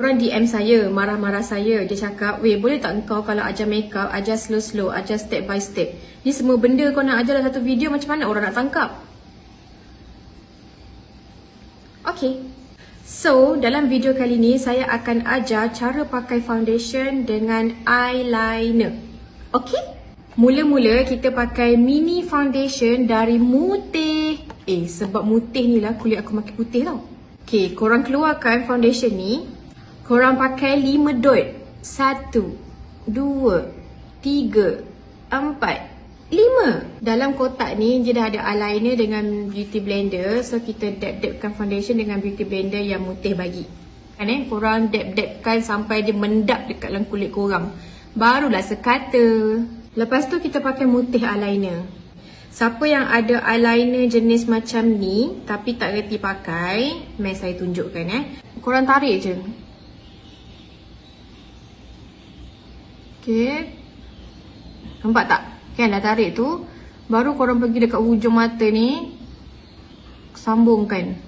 Orang DM saya, marah-marah saya. Dia cakap, weh boleh tak kau kalau ajar makeup, ajar slow-slow, ajar step by step. Ni semua benda kau nak ajar dalam satu video macam mana orang nak tangkap? Okay. So, dalam video kali ni saya akan ajar cara pakai foundation dengan eyeliner. Okay? Mula-mula kita pakai mini foundation dari Mutih. Eh, sebab Mutih ni lah kulit aku makin putih tau. Okay, korang keluarkan foundation ni. Korang pakai lima dot. Satu, dua, tiga, empat, lima. Dalam kotak ni dia dah ada eyeliner dengan beauty blender. So kita dab-dabkan foundation dengan beauty blender yang mutih bagi. Kan eh, korang dab-dabkan sampai dia mendap dekat dalam kulit korang. Barulah sekata. Lepas tu kita pakai mutih eyeliner. Siapa yang ada eyeliner jenis macam ni tapi tak reti pakai, mai saya tunjukkan eh. Korang tarik je. Okay. Nampak tak? Kan dah tarik tu. Baru korang pergi dekat hujung mata ni. Sambungkan.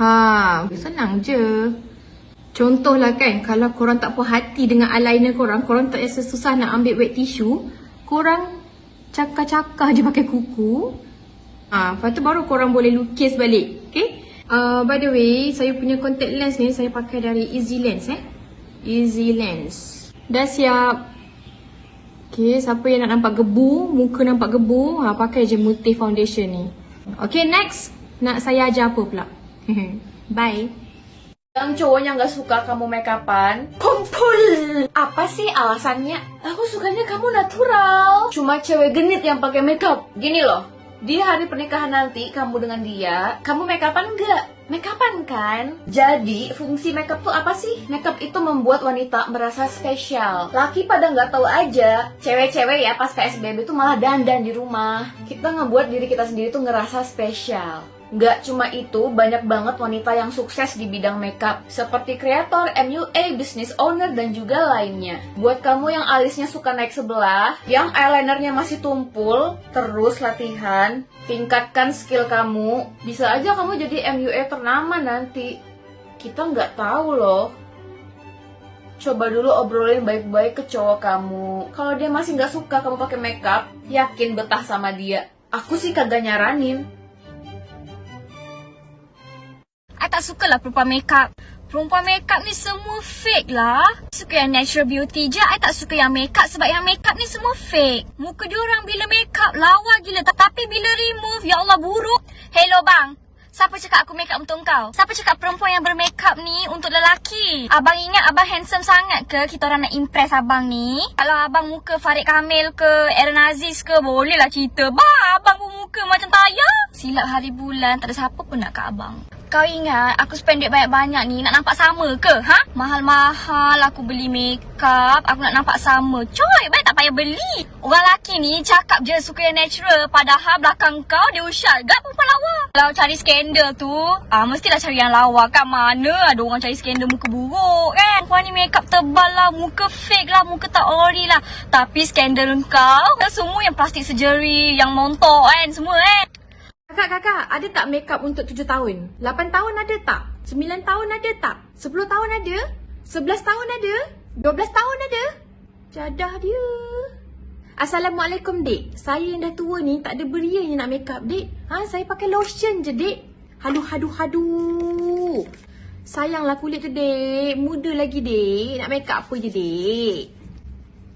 Ha, senang je. Contohlah kan, kalau korang tak puas hati dengan eyeliner korang, korang tak rasa susah nak ambil wet tissue, korang cakar-cakar je pakai kuku. Ha, lepas tu baru korang boleh lukis balik. Okay? Uh, by the way, saya punya contact lens ni saya pakai dari Easy Lens eh. Easy Lens. Dah siap. Okay, siapa yang nak nampak gebu, muka nampak gebu, ha, pakai je Mutih Foundation ni. Okay, next. Nak saya ajar apa pula? Bye. Yang cowok yang gak suka kamu make upan Kumpul Apa sih alasannya? Aku sukanya kamu natural Cuma cewek genit yang pakai makeup Gini loh Di hari pernikahan nanti kamu dengan dia Kamu make upan enggak? Makeupan kan? Jadi, fungsi makeup tuh apa sih? Makeup itu membuat wanita merasa spesial. Laki pada nggak tahu aja, cewek-cewek ya pas PSBB tuh malah dandan di rumah. Kita ngebuat diri kita sendiri tuh ngerasa spesial. Gak cuma itu, banyak banget wanita yang sukses di bidang makeup, seperti kreator, MUA, business owner, dan juga lainnya. Buat kamu yang alisnya suka naik sebelah, yang eyelinernya masih tumpul, terus latihan, tingkatkan skill kamu, bisa aja kamu jadi MUA ternama nanti. Kita nggak tahu loh. Coba dulu obrolin baik-baik ke cowok kamu. Kalau dia masih nggak suka kamu pakai makeup, yakin betah sama dia. Aku sih kagak nyaranin. Tak suka lah perempuan makeup. Perempuan makeup ni semua fake lah. Suka yang natural beauty je. I tak suka yang makeup sebab yang makeup ni semua fake. Muka dia orang bila makeup lawa gila. Tapi bila remove, ya Allah buruk. Hello bang. Siapa cakap aku makeup untuk kau? Siapa cakap perempuan yang bermakeup ni untuk lelaki? Abang ingat abang handsome sangat ke kita orang nak impress abang ni? Kalau abang muka Farid Kamil ke, Aaron Aziz ke, bolehlah cerita. Bah, abang pun muka macam tayar. Silap hari bulan, tak ada siapa pun nak kat abang. Kau ingat aku spend duit banyak-banyak ni nak nampak sama ke? Ha? Mahal-mahal aku beli makeup, aku nak nampak sama. Coy, baik tak payah beli. Orang lelaki ni cakap je suka yang natural padahal belakang kau dia ushat. Gak perempuan lawa. Kalau cari skandal tu, ah mestilah cari yang lawa kan. Mana ada orang cari skandal muka buruk kan? Perempuan ni makeup tebal lah, muka fake lah, muka tak ori lah. Tapi skandal kau, semua yang plastik surgery, yang montok kan, semua kan. Kakak-kakak, ada tak makeup untuk tujuh tahun? Lapan tahun ada tak? Sembilan tahun ada tak? Sepuluh tahun ada? Sebelas tahun ada? Dua belas tahun ada? Jadah dia. Assalamualaikum, dek. Saya yang dah tua ni tak ada beria yang nak makeup, dek. Ha, saya pakai lotion je, dek. Hadu, hadu, hadu. Sayanglah kulit tu, dek. Muda lagi, dek. Nak makeup apa je, dek.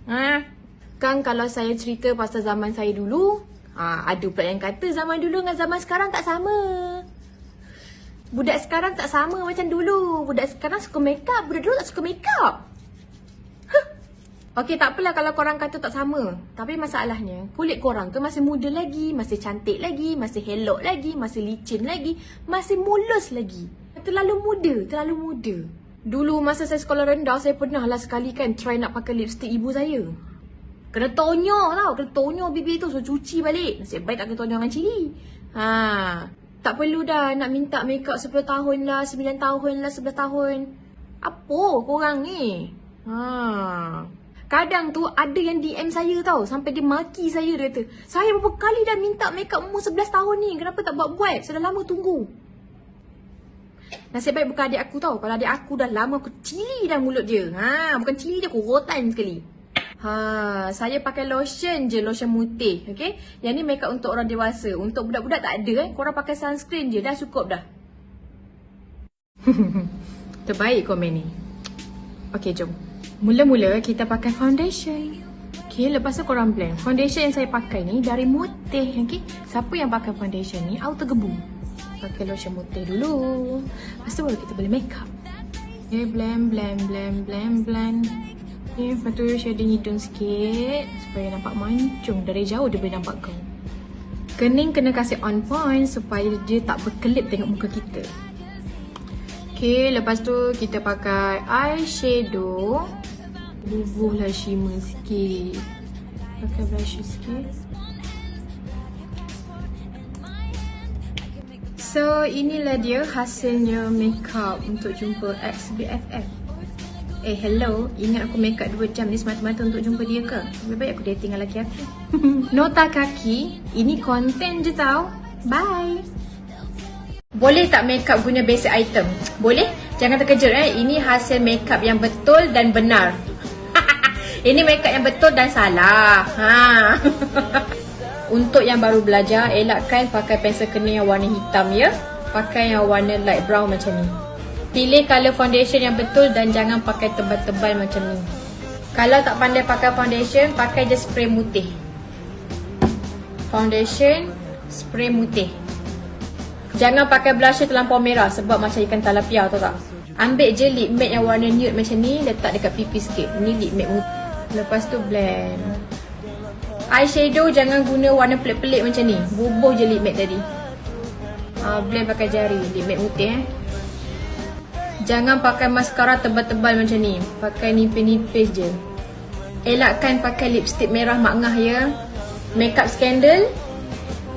Ha? Kan kalau saya cerita pasal zaman saya dulu, Ha, ada pula yang kata zaman dulu dengan zaman sekarang tak sama. Budak sekarang tak sama macam dulu. Budak sekarang suka make up, budak dulu tak suka make up. Huh. Okey, tak apalah kalau korang kata tak sama. Tapi masalahnya, kulit korang tu masih muda lagi, masih cantik lagi, masih helok lagi, masih licin lagi, masih mulus lagi. Terlalu muda, terlalu muda. Dulu masa saya sekolah rendah, saya pernah lah sekali kan try nak pakai lipstick ibu saya. Kena tonyok tau. Kena tonyok bibir tu. So cuci balik. Nasib baik tak kena tonyok dengan cili. Ha. Tak perlu dah nak minta makeup 10 tahun lah. 9 tahun lah. 11 tahun. Apa korang ni? Ha. Kadang tu ada yang DM saya tau. Sampai dia maki saya dia kata. Saya berapa kali dah minta makeup umur 11 tahun ni. Kenapa tak buat-buat? Sudah lama tunggu. Nasib baik bukan adik aku tau. Kalau adik aku dah lama aku cili dah mulut dia. Ha, bukan cili dia, aku rotan sekali. Ha, saya pakai lotion je, lotion mutih. Okay? Yang ni makeup untuk orang dewasa. Untuk budak-budak tak ada eh. Korang pakai sunscreen je, dah cukup dah. Terbaik komen ni. Okay, jom. Mula-mula kita pakai foundation. Okay, lepas tu korang blend. Foundation yang saya pakai ni dari mutih. Okay? Siapa yang pakai foundation ni, auto gebu. Pakai lotion mutih dulu. Lepas tu baru kita boleh makeup. Okay, blend, blend, blend, blend, blend. Okay, lepas tu shading hidung sikit. Supaya nampak mancung. Dari jauh dia boleh nampak kau. Kening kena kasih on point supaya dia tak berkelip tengok muka kita. Okay, lepas tu kita pakai eyeshadow. Bubuhlah shimmer sikit. Pakai blusher sikit. So, inilah dia hasilnya makeup untuk jumpa ex-BFF. Eh, hello. Ingat aku makeup 2 jam ni semata-mata untuk jumpa dia ke? Lebih baik aku dating dengan lelaki aku. Nota kaki. Ini konten je tau. Bye. Boleh tak makeup guna basic item? Boleh? Jangan terkejut eh. Ini hasil makeup yang betul dan benar. Ini makeup yang betul dan salah. Ha. Untuk yang baru belajar, elakkan pakai pensel kening yang warna hitam ya. Pakai yang warna light brown macam ni. Pilih colour foundation yang betul dan jangan pakai tebal-tebal macam ni. Kalau tak pandai pakai foundation, pakai je spray mutih. Foundation, spray mutih. Jangan pakai blusher terlampau merah sebab macam ikan talapia tahu tak? Ambil je lip matte yang warna nude macam ni, letak dekat pipi sikit. Ni lip matte mutih. Lepas tu blend. Eyeshadow jangan guna warna pelik-pelik macam ni. Bubuh je lip matte tadi. Uh, blend pakai jari. Lip matte putih eh. Jangan pakai mascara tebal-tebal macam ni. Pakai nipis-nipis je. Elakkan pakai lipstick merah mak ngah ya. Makeup scandal.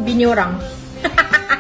Bini orang.